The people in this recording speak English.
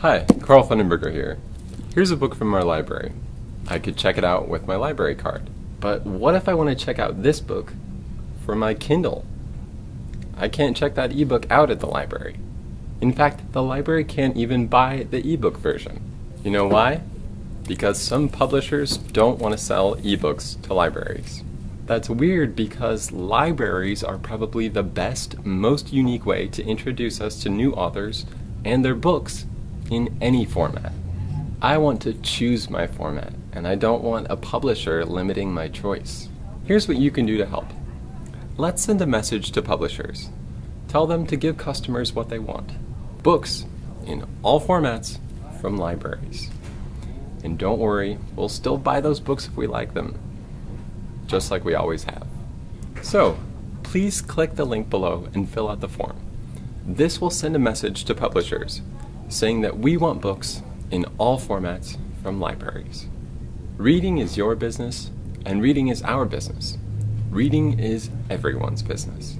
Hi, Carl Fundenberger here. Here's a book from our library. I could check it out with my library card. But what if I want to check out this book from my Kindle? I can't check that ebook out at the library. In fact, the library can't even buy the ebook version. You know why? Because some publishers don't want to sell ebooks to libraries. That's weird because libraries are probably the best, most unique way to introduce us to new authors and their books in any format. I want to choose my format, and I don't want a publisher limiting my choice. Here's what you can do to help. Let's send a message to publishers. Tell them to give customers what they want books in all formats from libraries. And don't worry, we'll still buy those books if we like them, just like we always have. So, please click the link below and fill out the form. This will send a message to publishers saying that we want books in all formats from libraries. Reading is your business, and reading is our business. Reading is everyone's business.